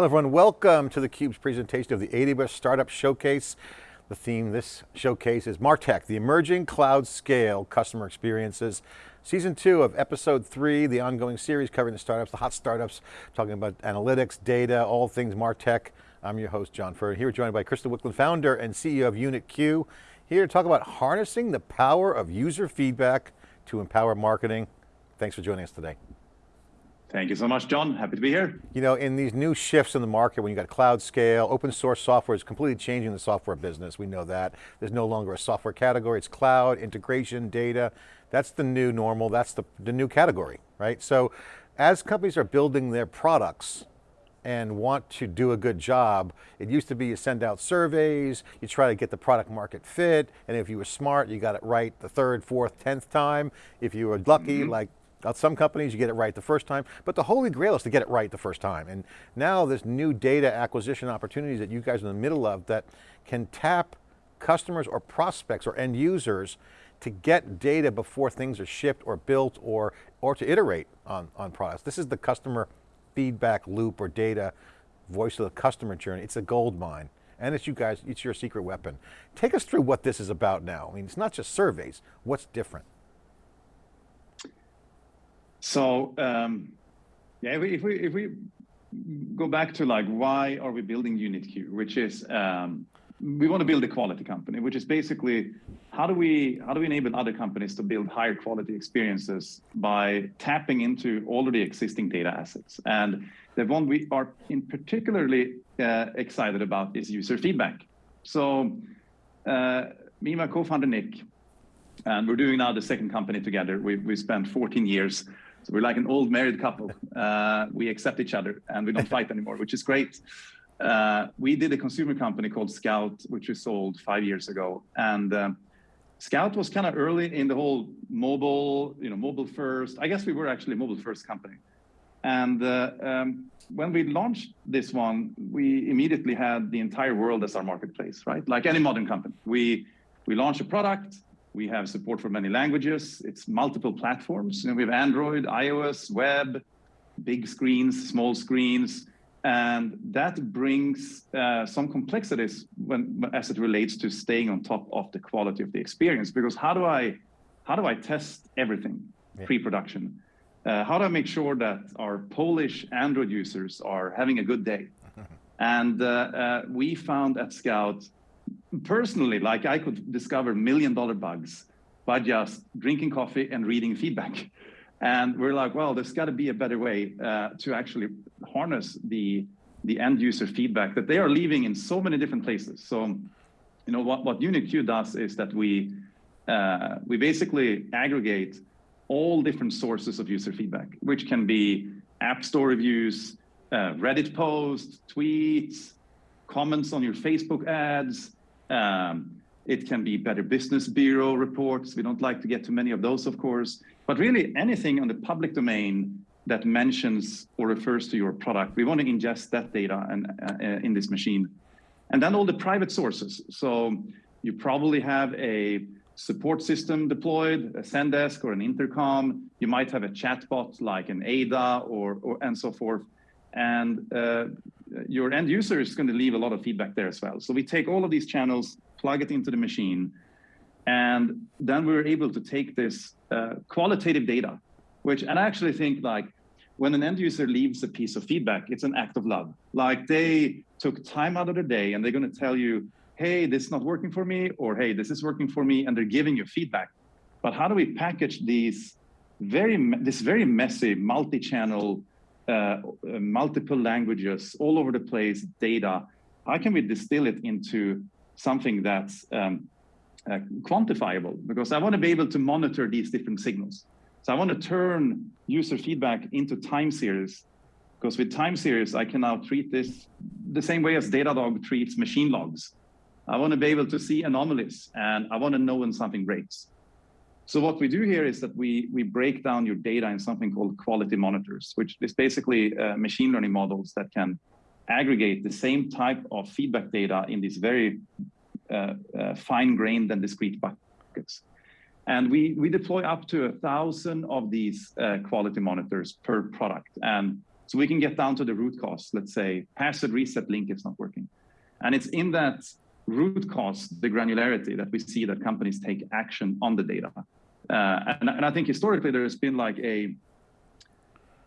Hello everyone, welcome to theCUBE's presentation of the AWS Startup Showcase. The theme this showcase is MarTech, the emerging cloud scale customer experiences. Season two of episode three, the ongoing series covering the startups, the hot startups, talking about analytics, data, all things MarTech. I'm your host, John Furrier, here joined by Christian Wiklund, founder and CEO of UnitQ, here to talk about harnessing the power of user feedback to empower marketing. Thanks for joining us today. Thank you so much, John. Happy to be here. You know, in these new shifts in the market, when you got cloud scale, open source software is completely changing the software business. We know that. There's no longer a software category, it's cloud, integration, data. That's the new normal, that's the, the new category, right? So as companies are building their products, and want to do a good job, it used to be you send out surveys, you try to get the product market fit, and if you were smart, you got it right the third, fourth, tenth time. If you were lucky, mm -hmm. like some companies, you get it right the first time, but the holy grail is to get it right the first time. And now this new data acquisition opportunities that you guys are in the middle of that can tap customers or prospects or end users to get data before things are shipped or built or, or to iterate on, on products. This is the customer feedback loop or data, voice of the customer journey. It's a gold mine. And it's you guys, it's your secret weapon. Take us through what this is about now. I mean, it's not just surveys, what's different? So um, yeah, if we, if we, if we go back to like why are we building UnitQ, which is um, we want to build a quality company, which is basically how do we how do we enable other companies to build higher quality experiences by tapping into already existing data assets. And the one we are in particularly uh, excited about is user feedback. So uh, me and my co-founder Nick, and we're doing now the second company together. We we spent 14 years so we're like an old married couple. Uh, we accept each other and we don't fight anymore, which is great. Uh, we did a consumer company called Scout, which we sold five years ago. And uh, Scout was kind of early in the whole mobile, you know, mobile first. I guess we were actually a mobile first company. And uh, um, when we launched this one, we immediately had the entire world as our marketplace, right? Like any modern company. We, we launched a product, we have support for many languages. It's multiple platforms. You know, we have Android, iOS, web, big screens, small screens, and that brings uh, some complexities when, as it relates to staying on top of the quality of the experience. Because how do I, how do I test everything yeah. pre-production? Uh, how do I make sure that our Polish Android users are having a good day? and uh, uh, we found at Scout personally, like I could discover million dollar bugs by just drinking coffee and reading feedback. And we're like, well, there's got to be a better way uh, to actually harness the the end user feedback that they are leaving in so many different places. So, you know, what, what UnitQ does is that we uh, we basically aggregate all different sources of user feedback, which can be App Store reviews, uh, Reddit posts, tweets, comments on your Facebook ads, um, it can be Better Business Bureau reports. We don't like to get too many of those, of course, but really anything on the public domain that mentions or refers to your product, we want to ingest that data and, uh, in this machine. And then all the private sources. So you probably have a support system deployed, a Zendesk or an intercom. You might have a chatbot like an Ada or, or and so forth. And uh, your end user is going to leave a lot of feedback there as well. So we take all of these channels, plug it into the machine, and then we're able to take this uh, qualitative data, which, and I actually think like when an end user leaves a piece of feedback, it's an act of love. Like they took time out of their day and they're going to tell you, hey, this is not working for me, or hey, this is working for me, and they're giving you feedback. But how do we package these very, this very messy multi-channel uh, multiple languages, all over the place, data, how can we distill it into something that's um, uh, quantifiable? Because I want to be able to monitor these different signals. So I want to turn user feedback into time series, because with time series, I can now treat this the same way as Datadog treats machine logs. I want to be able to see anomalies, and I want to know when something breaks. So what we do here is that we, we break down your data in something called quality monitors, which is basically uh, machine learning models that can aggregate the same type of feedback data in these very uh, uh, fine-grained and discrete buckets. And we, we deploy up to a thousand of these uh, quality monitors per product. And So we can get down to the root cause. Let's say password reset link is not working. And it's in that root cause, the granularity that we see that companies take action on the data. Uh, and, and I think historically there's been like a,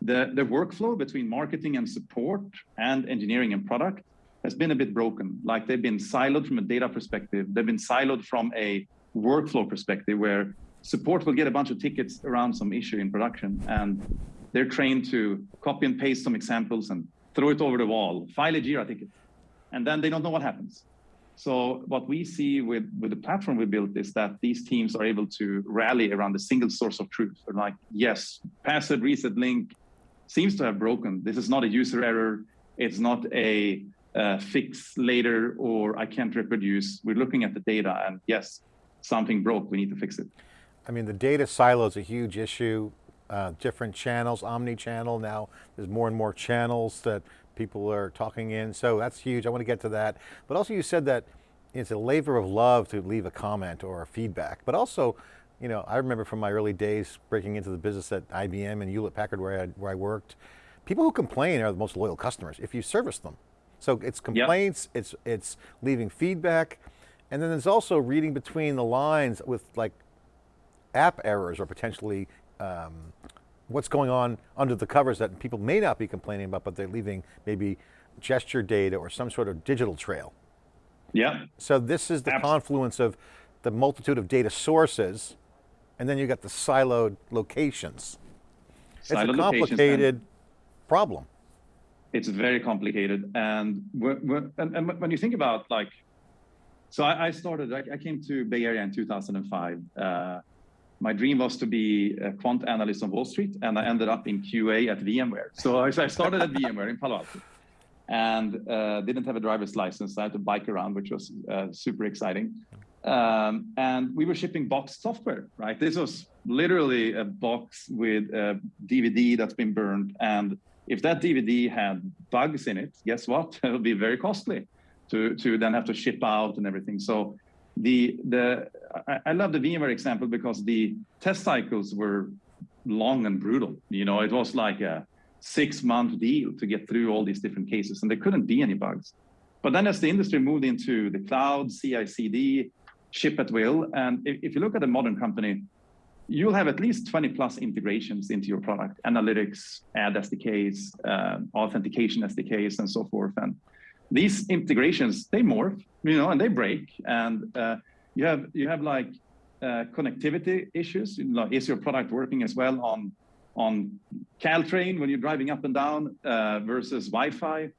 the, the workflow between marketing and support and engineering and product has been a bit broken. Like they've been siloed from a data perspective. They've been siloed from a workflow perspective where support will get a bunch of tickets around some issue in production and they're trained to copy and paste some examples and throw it over the wall, file a Jira ticket, and then they don't know what happens. So what we see with, with the platform we built is that these teams are able to rally around a single source of truth. They're like, yes, password reset link seems to have broken. This is not a user error. It's not a uh, fix later or I can't reproduce. We're looking at the data and yes, something broke, we need to fix it. I mean, the data silo is a huge issue. Uh, different channels, omni-channel now, there's more and more channels that people are talking in, so that's huge, I want to get to that. But also you said that it's a labor of love to leave a comment or a feedback, but also, you know, I remember from my early days breaking into the business at IBM and Hewlett Packard where I, where I worked, people who complain are the most loyal customers if you service them. So it's complaints, yep. it's, it's leaving feedback, and then there's also reading between the lines with like app errors or potentially um, what's going on under the covers that people may not be complaining about, but they're leaving maybe gesture data or some sort of digital trail. Yeah. So this is the Absolutely. confluence of the multitude of data sources, and then you got the siloed locations. Siloed it's a complicated problem. It's very complicated. And, and, and, when you think about like, so I, I started, I, I, came to Bay Area in 2005. Uh, my dream was to be a quant analyst on Wall Street, and I ended up in QA at VMware. So I started at VMware in Palo Alto and uh, didn't have a driver's license. I had to bike around, which was uh, super exciting. Um, and we were shipping boxed software, right? This was literally a box with a DVD that's been burned. And if that DVD had bugs in it, guess what? It would be very costly to, to then have to ship out and everything. So the the I, I love the VMware example because the test cycles were long and brutal. You know, it was like a six month deal to get through all these different cases, and there couldn't be any bugs. But then as the industry moved into the cloud, CI/CD, ship at will, and if, if you look at a modern company, you'll have at least 20 plus integrations into your product, analytics, ad SDKs, uh, authentication SDKs, and so forth. And these integrations, they morph, you know, and they break. And uh, you have you have like uh, connectivity issues. Like, is your product working as well on on Caltrain when you're driving up and down uh, versus Wi-Fi?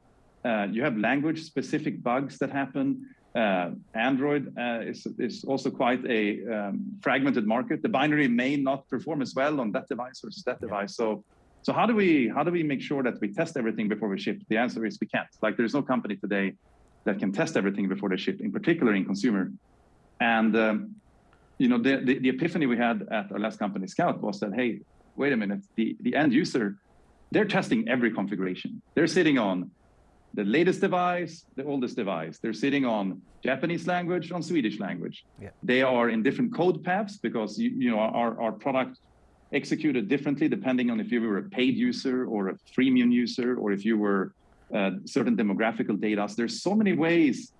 Uh, you have language-specific bugs that happen. Uh, Android uh, is, is also quite a um, fragmented market. The binary may not perform as well on that device versus that device. So so how do we how do we make sure that we test everything before we ship? The answer is we can't. Like there's no company today that can test everything before they ship, in particular in consumer. And um, you know the, the, the epiphany we had at our last company Scout was that hey, wait a minute, the the end user, they're testing every configuration. They're sitting on the latest device, the oldest device. They're sitting on Japanese language, on Swedish language. Yeah. They are in different code paths because you, you know our, our product executed differently depending on if you were a paid user or a freemium user or if you were uh, certain demographical data. So there's so many ways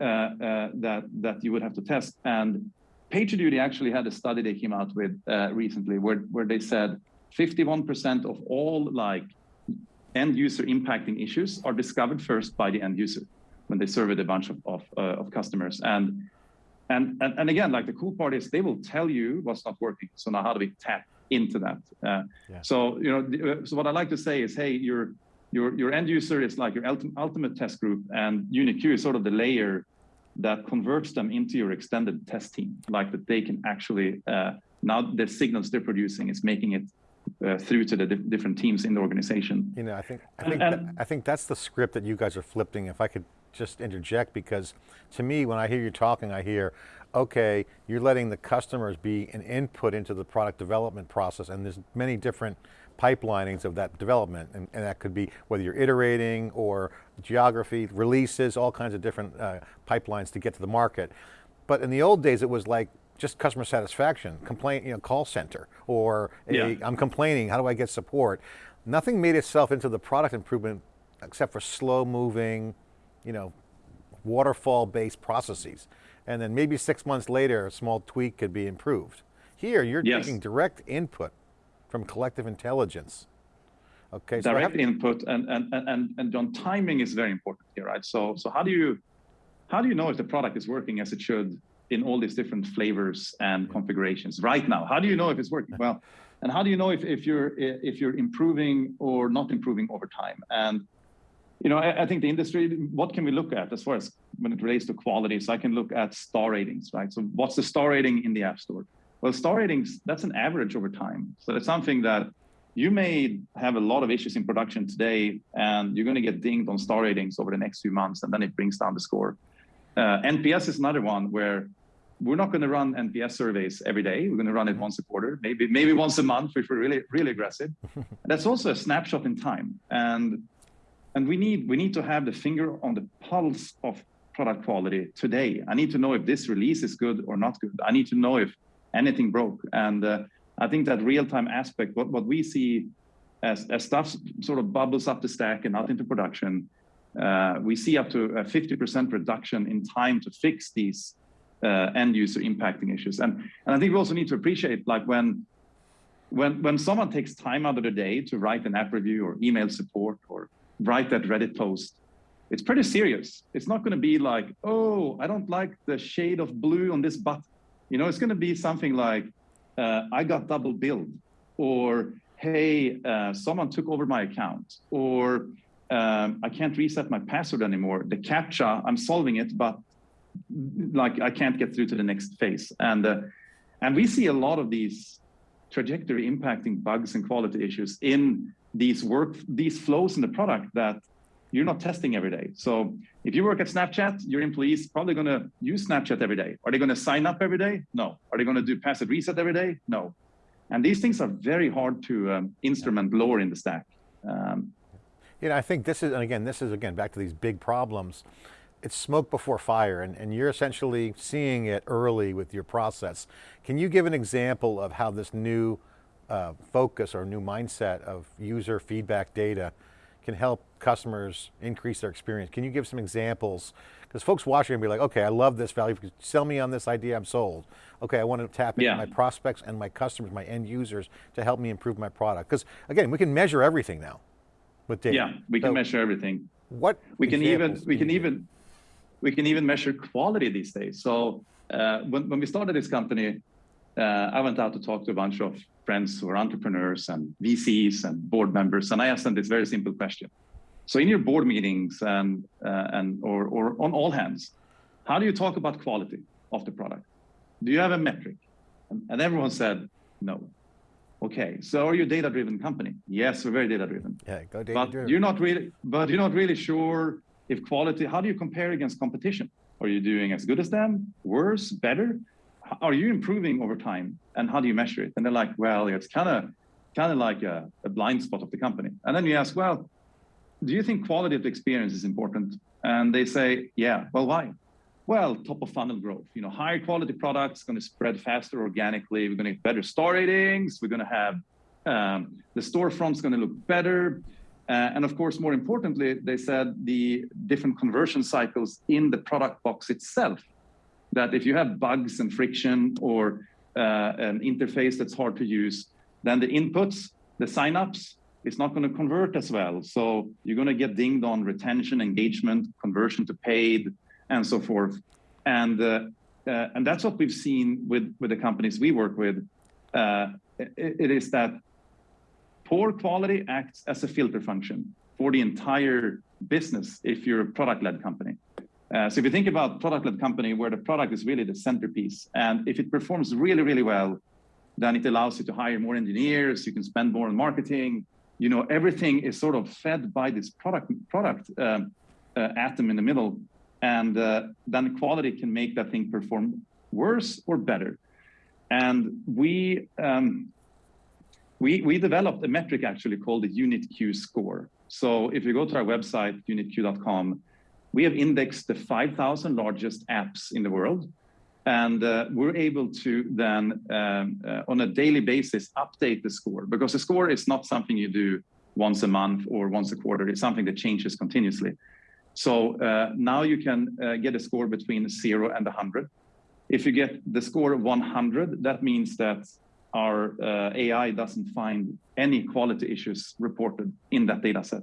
uh, uh, that that you would have to test. And PagerDuty actually had a study they came out with uh, recently where where they said 51% of all like end user impacting issues are discovered first by the end user when they surveyed a bunch of of, uh, of customers and. And, and, and again, like the cool part is they will tell you what's not working. So now how do we tap into that. Uh, yeah. So you know, uh, so what I like to say is, hey, your your your end user is like your ultimate, ultimate test group, and UnitQ is sort of the layer that converts them into your extended test team, like that they can actually uh, now the signals they're producing is making it uh, through to the di different teams in the organization. You know, I think I think and, and, I think that's the script that you guys are flipping. If I could just interject, because to me, when I hear you talking, I hear, okay, you're letting the customers be an input into the product development process and there's many different pipelinings of that development and, and that could be whether you're iterating or geography, releases, all kinds of different uh, pipelines to get to the market. But in the old days it was like just customer satisfaction, complaint, you know, call center, or yeah. I'm complaining, how do I get support? nothing made itself into the product improvement except for slow moving, you know, waterfall based processes. And then maybe six months later, a small tweak could be improved. Here, you're Yes. taking direct input from collective intelligence. Okay, so direct input and and and and and John, timing is very important here, right? So so how do you how do you know if the product is working as it should in all these different flavors and configurations right now? How do you know if it's working well? And how do you know if, if you're if you're improving or not improving over time? And you know, I, I think the industry, what can we look at as far as when it relates to quality? So I can look at star ratings, right? So what's the star rating in the App Store? Well, star ratings, that's an average over time. So it's something that you may have a lot of issues in production today, and you're going to get dinged on star ratings over the next few months, and then it brings down the score. Uh, NPS is another one where we're not going to run NPS surveys every day. We're going to run it once a quarter, maybe maybe once a month if we're really really aggressive. That's also a snapshot in time, and and we need we need to have the finger on the pulse of product quality today. I need to know if this release is good or not good. I need to know if anything broke, and uh, I think that real-time aspect, what, what we see as, as stuff sort of bubbles up the stack and out into production, uh, we see up to a 50% reduction in time to fix these uh, end user impacting issues. And, and I think we also need to appreciate like when, when, when someone takes time out of the day to write an app review or email support or write that Reddit post, it's pretty serious. It's not going to be like, oh, I don't like the shade of blue on this button. You know, it's going to be something like, uh, I got double billed, or hey, uh, someone took over my account, or um, I can't reset my password anymore. The captcha, I'm solving it, but like I can't get through to the next phase. And uh, and we see a lot of these trajectory impacting bugs and quality issues in these work these flows in the product that you're not testing every day. So if you work at Snapchat, your employees probably going to use Snapchat every day. Are they going to sign up every day? No. Are they going to do password reset every day? No. And these things are very hard to um, instrument lower in the stack. Um, You know, I think this is, and again, this is again, back to these big problems. It's smoke before fire and, and you're essentially seeing it early with your process. Can you give an example of how this new uh, focus or new mindset of user feedback data can help customers increase their experience? Can you give some examples? Because folks watching will be like, okay, I love this value, sell me on this idea, I'm sold. Okay, I want to tap into Yeah. my prospects and my customers, my end users to help me improve my product. Because again, we can measure everything now with data. yeah, we can measure everything. What we can even we can can even we can even measure quality these days so uh, when, when we started this company uh, i went out to talk to a bunch of friends who are entrepreneurs and vcs and board members and i asked them this very simple question. So in your board meetings and uh, and or, or on all hands how do you talk about quality of the product? Do you have a metric? And, everyone said no. Okay so are you a data driven company? Yes we're very data driven Yeah, go data-driven. but you're not really but you're not really sure if quality how do you compare against competition? Are you doing as good as them worse better are you improving over time? And how do you measure it? And they're like well it's kind of kind of like a, a blind spot of the company. And then you ask well do you think quality of the experience is important? And they say yeah well why? Well top of funnel growth you know higher quality products going to spread faster organically. We're going to get better star ratings. We're going to have um, the storefront's going to look better. Uh, and of course, more importantly, they said the different conversion cycles in the product box itself. That if you have bugs and friction or uh, an interface that's hard to use, then the inputs, the signups, is not going to convert as well. So you're going to get dinged on retention, engagement, conversion to paid, and so forth. And uh, uh, and that's what we've seen with with the companies we work with. Uh, it, it is that poor quality acts as a filter function for the entire business if you're a product-led company. Uh, so if you think about product-led company where the product is really the centerpiece, and if it performs really, really well, then it allows you to hire more engineers, you can spend more on marketing, you know, everything is sort of fed by this product product um, uh, atom in the middle, and uh, then quality can make that thing perform worse or better. And we um, we, we developed a metric actually called the unit UnitQ score. So if you go to our website, unitq.com, we have indexed the 5,000 largest apps in the world. And uh, we're able to then, um, uh, on a daily basis, update the score because the score is not something you do once a month or once a quarter. It's something that changes continuously. So uh, now you can uh, get a score between zero and 100. If you get the score 100, that means that our uh, AI doesn't find any quality issues reported in that data set.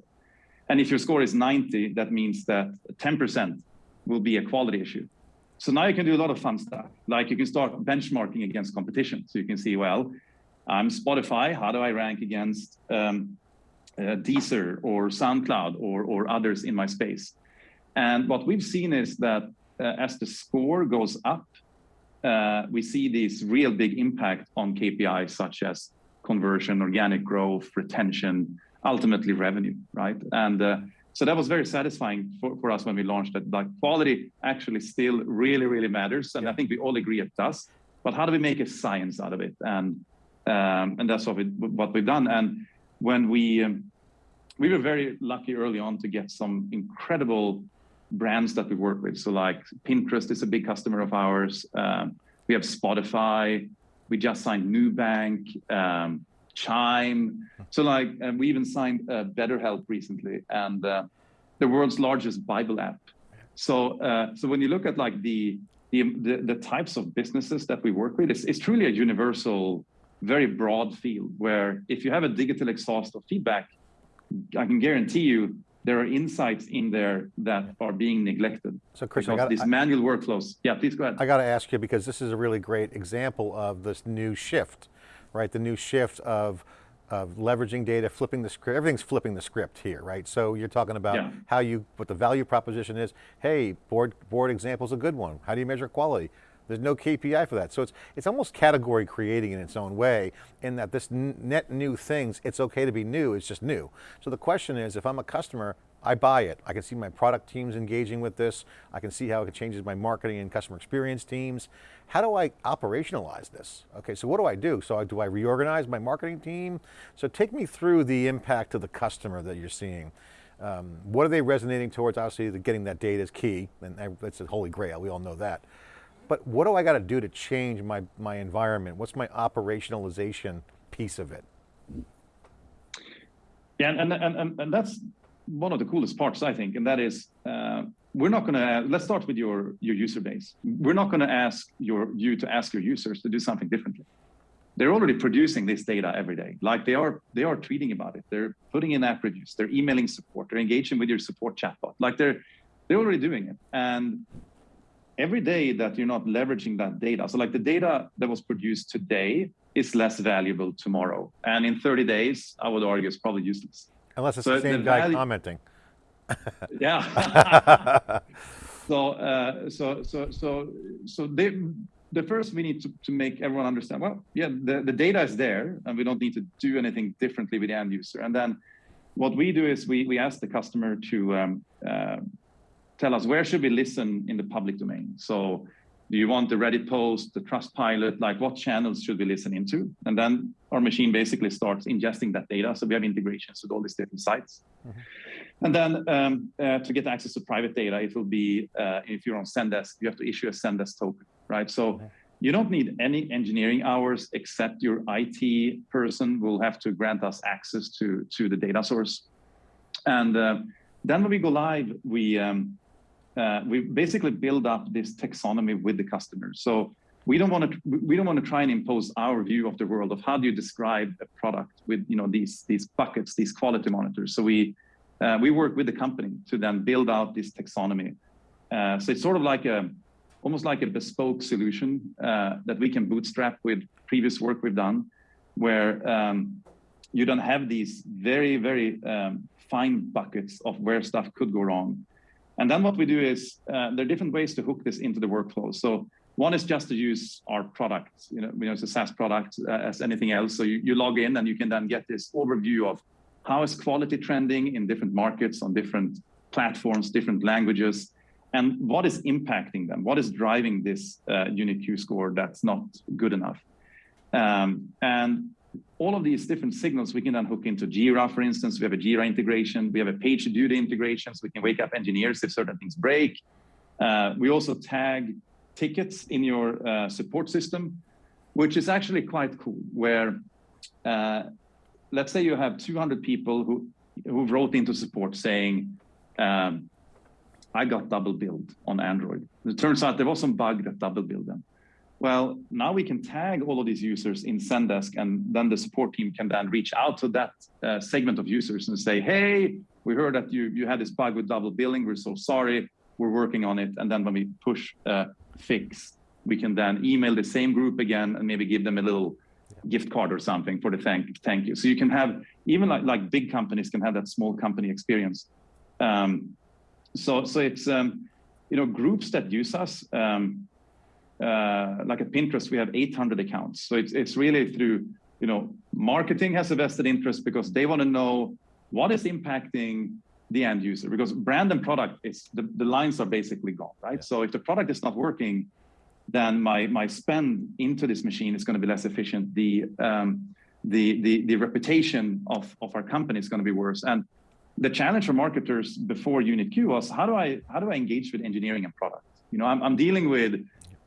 And if your score is 90, that means that 10% will be a quality issue. So now you can do a lot of fun stuff. Like you can start benchmarking against competition. So you can see, well, I'm Spotify. How do I rank against um, uh, Deezer or SoundCloud or, or others in my space? And what we've seen is that uh, as the score goes up, uh, we see this real big impact on KPIs such as conversion, organic growth, retention, ultimately revenue, right? And uh, so that was very satisfying for, for us when we launched that. Like quality actually still really, really matters. And yeah. I think we all agree it does. But how do we make a science out of it? And um, and that's what, we, what we've done. And when we um, we were very lucky early on to get some incredible brands that we work with. So like Pinterest is a big customer of ours. Um, we have Spotify. We just signed Nubank, um, Chime. So like we even signed uh, BetterHelp recently, and uh, the world's largest Bible app. So uh, so when you look at like the, the the, the types of businesses that we work with, it's, it's truly a universal, very broad field. Where if you have a digital exhaust of feedback, I can guarantee you there are insights in there that are being neglected. So Chris, because gotta, these manual workflows. Yeah, please go ahead. I got to ask you because this is a really great example of this new shift, right? The new shift of of leveraging data, flipping the script, everything's flipping the script here, right? So you're talking about yeah. how you, what the value proposition is. Hey, board, board example is a good one. How do you measure quality? There's no KPI for that. So it's, it's almost category creating in its own way in that this net new things, it's okay to be new, it's just new. So the question is, if I'm a customer, I buy it. I can see my product teams engaging with this. I can see how it changes my marketing and customer experience teams. How do I operationalize this? Okay, so what do I do? So do I reorganize my marketing team? So take me through the impact to the customer that you're seeing. Um, what are they resonating towards? Obviously, getting that data is key, and that's a holy grail, we all know that. But what do I got to do to change my, my environment? What's my operationalization piece of it? Yeah, and, and, and, and that's one of the coolest parts, I think, and that is uh, we're not going to, let's start with your, your user base. We're not going to ask your, you to ask your users to do something differently. They're already producing this data every day. Like they are, they are tweeting about it. They're putting in app reviews. They're emailing support. They're engaging with your support chatbot. Like they're, they're already doing it. And every day that you're not leveraging that data, so like the data that was produced today is less valuable tomorrow. And in 30 days, I would argue it's probably useless. Unless it's the same the guy value, commenting. yeah. so, uh, so, so, so, so they, the first we need to, to make everyone understand, well, yeah, the, the data is there and we don't need to do anything differently with the end user. And then what we do is we, we ask the customer to um, uh, tell us where should we listen in the public domain. So do you want the Reddit post, the Trustpilot? like what channels should we listen into? And then our machine basically starts ingesting that data. So we have integrations with all these different sites. Mm -hmm. And then um, uh, to get access to private data, it will be, uh, if you're on Zendesk, you have to issue a Zendesk token, right? So mm -hmm. you don't need any engineering hours except your IT person will have to grant us access to, to the data source. And uh, then when we go live, we, um, uh, we basically build up this taxonomy with the customers. So we don't want to we don't want to try and impose our view of the world of how do you describe a product with you know these these buckets, these quality monitors. So we uh, we work with the company to then build out this taxonomy. Uh, so it's sort of like a almost like a bespoke solution uh, that we can bootstrap with previous work we've done, where um, you don't have these very very um, fine buckets of where stuff could go wrong and then what we do is uh, there are different ways to hook this into the workflow. So one is just to use our product, you know, you know it's a SaaS product uh, as anything else. So you, you log in and you can then get this overview of how is quality trending in different markets on different platforms, different languages, and what is impacting them? What is driving this uh, Q score that's not good enough? Um, and all of these different signals we can then hook into Jira, for instance. We have a Jira integration. We have a page PagerDuty integration, so we can wake up engineers if certain things break. Uh, we also tag tickets in your uh, support system, which is actually quite cool, where uh, let's say you have 200 people who who wrote into support saying, um, I got double billed on Android. It turns out there was some bug that double billed them. Well, now we can tag all of these users in Zendesk, and then the support team can then reach out to that uh, segment of users and say, hey, we heard that you, you had this bug with double billing. We're so sorry. We're working on it. And then when we push uh, fix, we can then email the same group again and maybe give them a little gift card or something for the thank thank you. So you can have even like like big companies can have that small company experience. Um, so so it's um, you know groups that use us. Um, uh, like at Pinterest, we have 800 accounts. So it's it's really through you know marketing has a vested interest because they want to know what is impacting the end user because brand and product is the, the lines are basically gone right yeah. so if the product is not working then my my spend into this machine is going to be less efficient. The um, the the the reputation of of our company is going to be worse. And the challenge for marketers before UnitQ was how do I how do I engage with engineering and product? You know, I'm I'm dealing with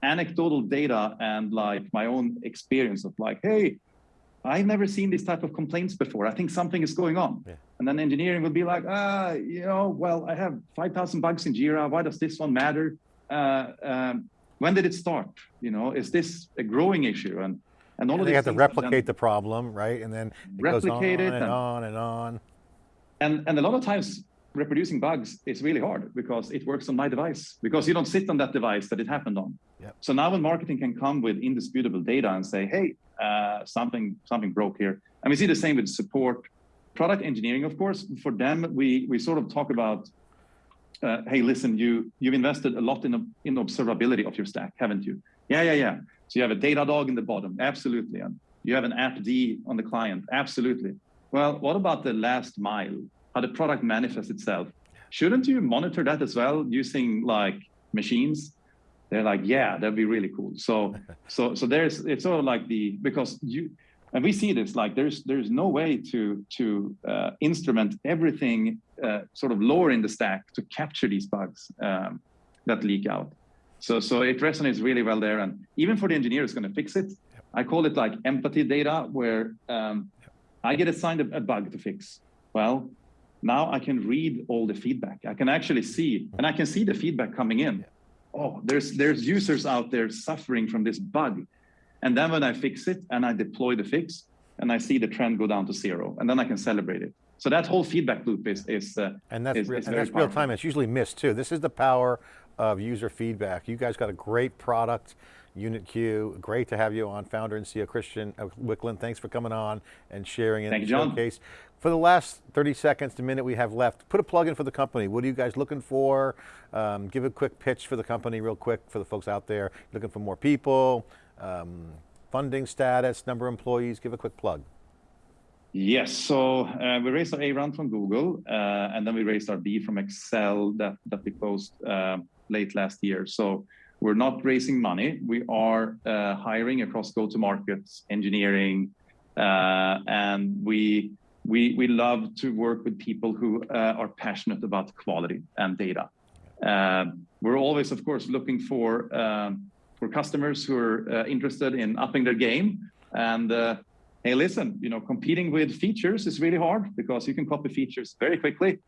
anecdotal data and like my own experience of like, hey, I've never seen this type of complaints before. I think something is going on. Yeah. And then engineering would be like, ah, you know, well, I have 5,000 bugs in Jira. Why does this one matter? Uh, um, when did it start? You know, is this a growing issue? And and all and of they have to replicate the problem, right? And then it replicate goes on it and, and on and on. And and a lot of times reproducing bugs is really hard because it works on my device because you don't sit on that device that it happened on. Yep. So now when marketing can come with indisputable data and say, hey, uh, something something broke here. And we see the same with support, product engineering, of course. For them, we we sort of talk about uh, hey, listen, you you've invested a lot in in observability of your stack, haven't you? Yeah, yeah, yeah. So you have a Datadog in the bottom, absolutely, and you have an AppD on the client, absolutely. Well, what about the last mile? How the product manifests itself? Shouldn't you monitor that as well using like machines? They're like, yeah, that'd be really cool. So, so, so there's it's sort of like the because you and we see this like there's there's no way to to uh, instrument everything uh, sort of lower in the stack to capture these bugs um, that leak out so so it resonates really well there and even for the engineer who's going to fix it i call it like empathy data where um, i get assigned a, a, bug to fix well now i can read all the feedback i can actually see and i can see the feedback coming in oh there's there's users out there suffering from this bug and then when I fix it and I deploy the fix and I see the trend go down to zero, and then I can celebrate it. So that whole feedback loop is is uh, and that's, is, real, is and that's real time. It's usually missed too. This is the power of user feedback. You guys got a great product, UnitQ. Great to have you on, founder and CEO Christian Wiklund. Thanks for coming on and sharing in Thank the you, showcase. For the last 30 seconds to minute we have left, put a plug in for the company. What are you guys looking for? Um, give a quick pitch for the company real quick for the folks out there. Looking for more people, um, funding status, number of employees, give a quick plug. Yes, so uh, we raised our A round from Google, uh, and then we raised our B from Accel that, that we closed uh, late last year. So we're not raising money. We are uh, hiring across go-to-market engineering, uh, and we, we, we love to work with people who uh, are passionate about quality and data. we're always, of course, looking for um, for customers who are uh, interested in upping their game. And uh, hey, listen, you know, competing with features is really hard because you can copy features very quickly.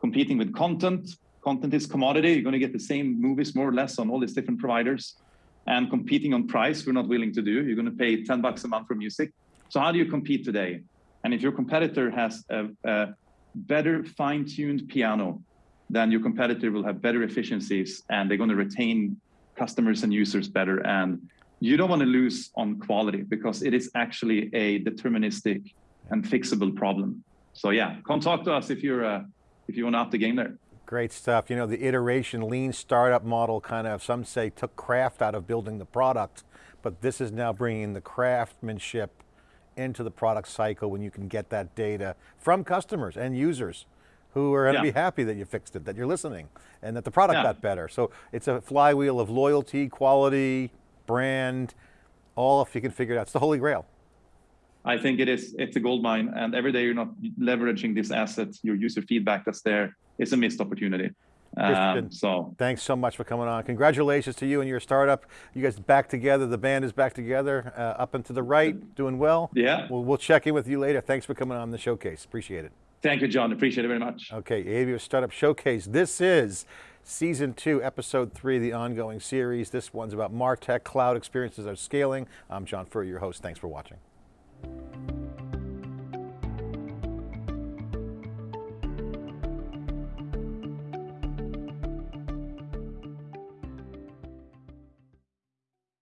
Competing with content, content is commodity. You're going to get the same movies more or less on all these different providers. And competing on price, we're not willing to do. You're going to pay 10 bucks a month for music. So how do you compete today? And if your competitor has a, a better fine-tuned piano, then your competitor will have better efficiencies and they're going to retain customers and users better. And you don't want to lose on quality because it is actually a deterministic and fixable problem. So yeah, come talk to us if you're uh, if you want to up the game there. Great stuff. You know, the iteration lean startup model kind of, some say took craft out of building the product, but this is now bringing the craftsmanship into the product cycle when you can get that data from customers and users who are going to yeah. be happy that you fixed it, that you're listening, and that the product yeah. got better. So it's a flywheel of loyalty, quality, brand, all if you can figure it out. It's the holy grail. I think it is, it's a gold mine, and every day you're not leveraging this asset, your user feedback that's there, it's a missed opportunity. Um, so Thanks so much for coming on. Congratulations to you and your startup. You guys back together. The band is back together, uh, up and to the right, doing well. yeah, We'll, we'll check in with you later. Thanks for coming on the showcase. Appreciate it. thank you, John. Appreciate it very much. Okay, AWS Startup Showcase. This is season two, episode three, the ongoing series. This one's about MarTech, cloud experiences are scaling. I'm John Furrier, your host. Thanks for watching.